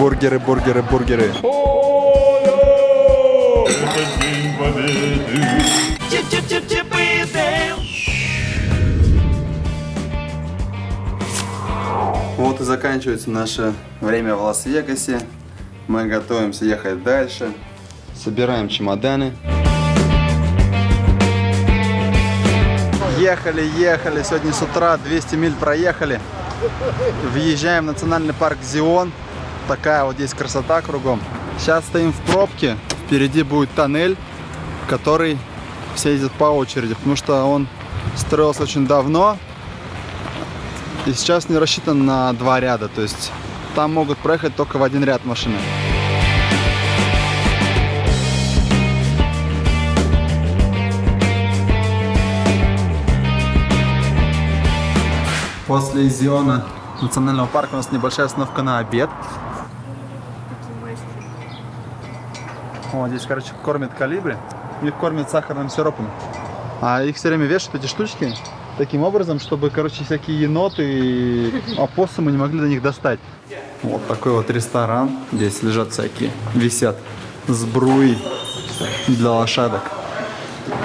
Бургеры, бургеры, бургеры. Вот и заканчивается наше время в Лас-Вегасе. Мы готовимся ехать дальше. Собираем чемоданы. Ехали, ехали. Сегодня с утра 200 миль проехали. Въезжаем в национальный парк Зион. Такая вот здесь красота кругом. Сейчас стоим в пробке. Впереди будет тоннель, который все ездят по очереди, потому что он строился очень давно. И сейчас не рассчитан на два ряда. То есть там могут проехать только в один ряд машины. После Зиона национального парка у нас небольшая остановка на обед. О, здесь, короче, кормят калибри. Их кормят сахарным сиропом. А их все время вешают, эти штучки, таким образом, чтобы, короче, всякие еноты и опоссумы не могли до них достать. Вот такой вот ресторан. Здесь лежат всякие, висят сбруи для лошадок.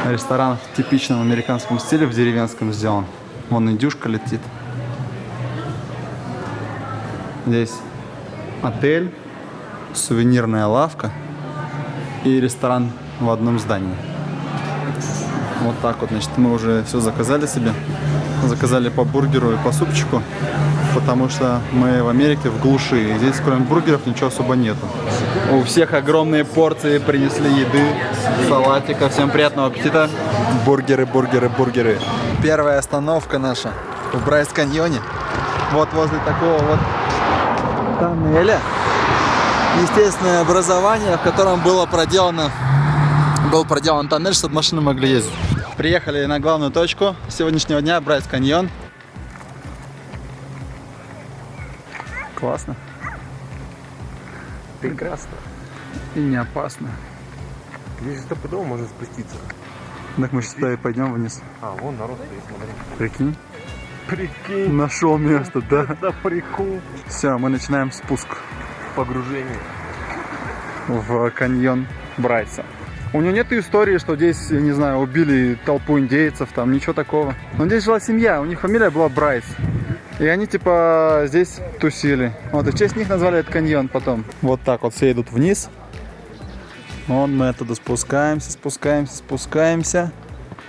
Ресторан в типичном американском стиле, в деревенском сделан. Вон индюшка летит. Здесь отель, сувенирная лавка и ресторан в одном здании. Вот так вот, значит, мы уже все заказали себе. Заказали по бургеру и по супчику, потому что мы в Америке в глуши. И здесь кроме бургеров ничего особо нету. У всех огромные порции принесли еды, салатика. Всем приятного аппетита. Бургеры, бургеры, бургеры. Первая остановка наша в Брайс-каньоне. Вот возле такого вот тоннеля. Естественное образование, в котором было проделано, был проделан тоннель, чтобы машины могли ездить. Приехали на главную точку сегодняшнего дня, Брайс каньон. Классно. Прекрасно. И не опасно. Здесь стопудово можно спуститься. Так мы сейчас и пойдем вниз. А, вон народ стоит, смотри. Прикинь. Прикинь. Нашел место, да? Это прикол. Все, мы начинаем спуск Погружение. В каньон Брайса. У него нет истории, что здесь, я не знаю, убили толпу индейцев, там ничего такого. Но здесь жила семья, у них фамилия была Брайс. И они типа здесь тусили. Вот, и в честь них назвали этот каньон потом. Вот так вот все идут вниз. Вот мы оттуда спускаемся, спускаемся, спускаемся.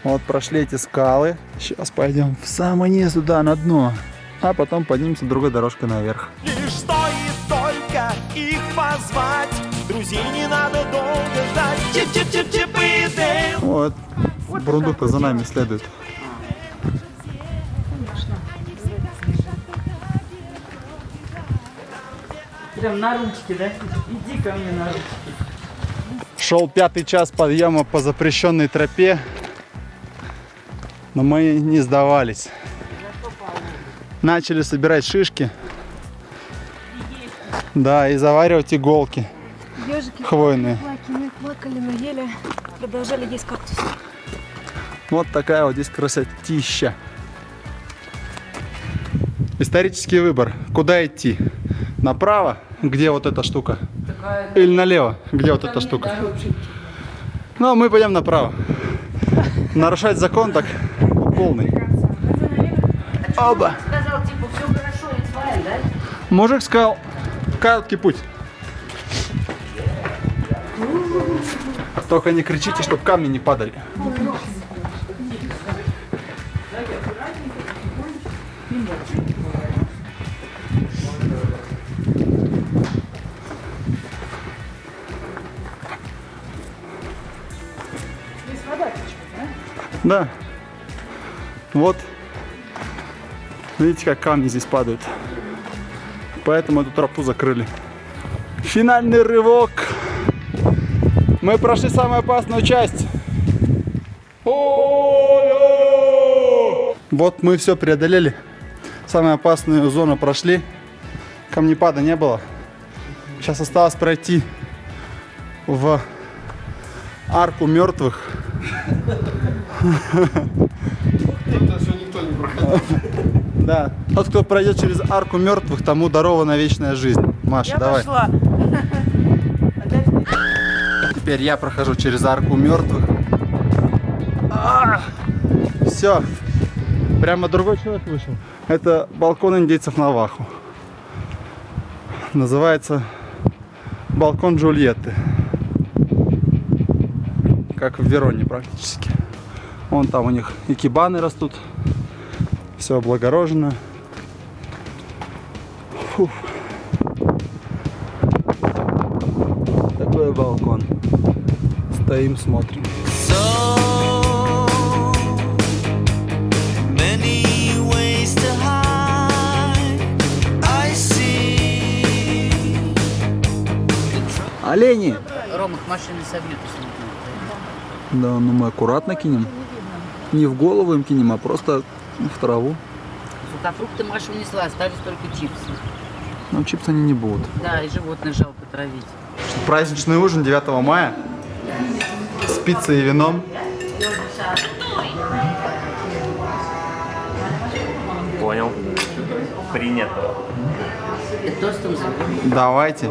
Вот прошли эти скалы. Сейчас пойдем в самый низ туда, на дно. А потом поднимемся другой дорожкой наверх. Лишь стоит только их позвать Друзей не надо долго ждать Чип-чип-чип-чип и Дейл Вот, Бурундук-то за нами следует. Прям на ручки, да? Иди ко мне на ручки. Шел пятый час подъема по запрещенной тропе, но мы не сдавались. Начали собирать шишки. Да, и заваривать иголки Ежики хвойные. плакали, плакали, но ели, продолжали есть кактус. Вот такая вот здесь красотища. Исторический выбор. Куда идти? Направо, где вот эта штука? Или налево, где вот эта штука? Ну, а мы пойдем направо. Нарушать закон так по полный. Оба. Сказал, типа? Мужик сказал, короткий путь. Только не кричите, чтобы камни не падали. Да. Вот. Видите, как камни здесь падают. Поэтому эту тропу закрыли. Финальный рывок. Мы прошли самую опасную часть. Вот мы все преодолели. Самую опасную зону прошли. Камнепада не было. Сейчас осталось пройти в арку мертвых. Да. Тот, кто пройдет через арку мертвых, тому дарована вечная жизнь. Маша, Я давай. пошла. Теперь я прохожу через арку мертвых. Все. Прямо другой человек вышел. Это балкон индейцев Наваху. Называется балкон Джульетты. Как в Вероне практически. Вон там у них икебаны растут. Все облагорожено. Фух. Такой балкон. Стоим, смотрим. Олени! Рома, к машине собьют, если не Да, ну мы аккуратно кинем. Не в голову им кинем, а просто в траву. Сухофрукты Маша унесла, остались только чипсы. Но чипсы они не будут. Да, и животных жалко травить. Праздничный ужин 9 мая с пиццей и вином. Понял. Принято. Давайте.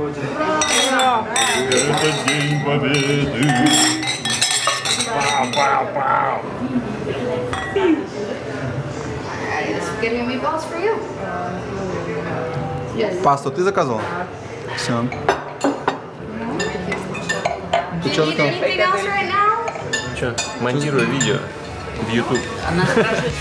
Meatballs for you. Пасту ты заказывал? Все. Ты что Need там? anything else right now? Че, монтирую видео в YouTube. Она спрашивает,